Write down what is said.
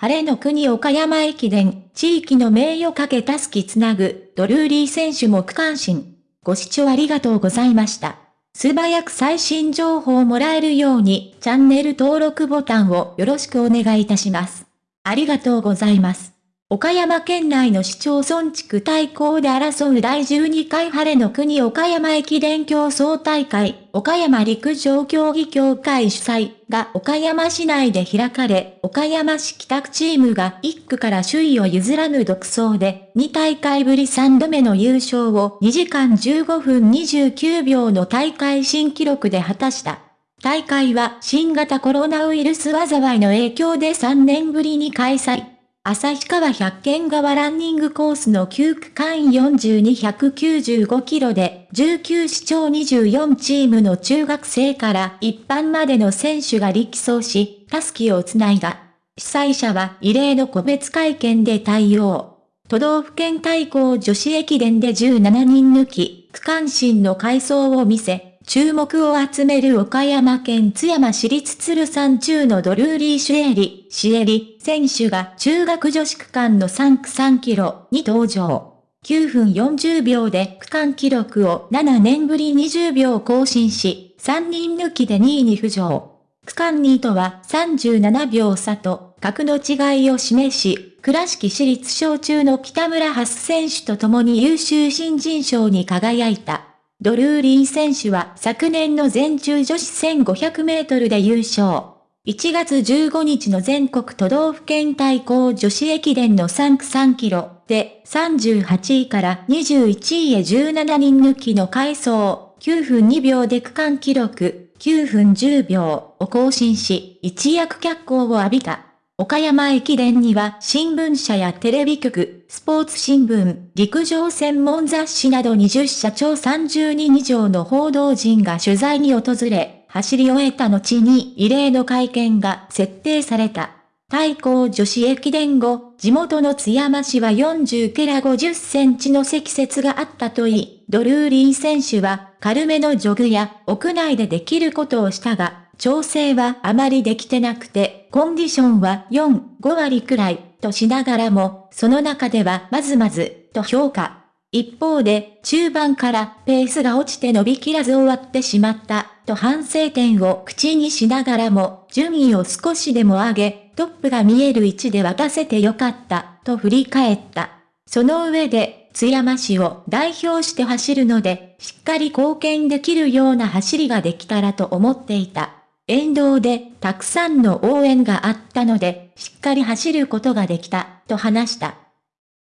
晴れの国岡山駅伝、地域の名誉かけたすきつなぐ、ドルーリー選手も区間新。ご視聴ありがとうございました。素早く最新情報をもらえるように、チャンネル登録ボタンをよろしくお願いいたします。ありがとうございます。岡山県内の市町村地区対抗で争う第12回晴れの国岡山駅伝競争大会、岡山陸上競技協会主催が岡山市内で開かれ、岡山市北区チームが1区から首位を譲らぬ独走で、2大会ぶり3度目の優勝を2時間15分29秒の大会新記録で果たした。大会は新型コロナウイルス災いの影響で3年ぶりに開催。旭川百軒川ランニングコースの9区間42195キロで、19市町24チームの中学生から一般までの選手が力走し、タスキをつないだ。主催者は異例の個別会見で対応。都道府県対抗女子駅伝で17人抜き、区間新の改装を見せ、注目を集める岡山県津山市立鶴山中のドルーリー・シュエリ、シエリ選手が中学女子区間の3区3キロに登場。9分40秒で区間記録を7年ぶり20秒更新し、3人抜きで2位に浮上。区間2位とは37秒差と格の違いを示し、倉敷市立小中の北村ハス選手と共に優秀新人賞に輝いた。ドルーリー選手は昨年の全中女子1500メートルで優勝。1月15日の全国都道府県対抗女子駅伝の3区3キロで38位から21位へ17人抜きの回走9分2秒で区間記録9分10秒を更新し一躍脚光を浴びた。岡山駅伝には新聞社やテレビ局、スポーツ新聞、陸上専門雑誌など20社長30人以上の報道陣が取材に訪れ、走り終えた後に異例の会見が設定された。対抗女子駅伝後、地元の津山市は40ケラ50センチの積雪があったといい、ドルーリー選手は軽めのジョグや屋内でできることをしたが、調整はあまりできてなくて、コンディションは4、5割くらい、としながらも、その中ではまずまず、と評価。一方で、中盤からペースが落ちて伸びきらず終わってしまった、と反省点を口にしながらも、順位を少しでも上げ、トップが見える位置で渡せてよかった、と振り返った。その上で、津山市を代表して走るので、しっかり貢献できるような走りができたらと思っていた。沿道でたくさんの応援があったので、しっかり走ることができた、と話した。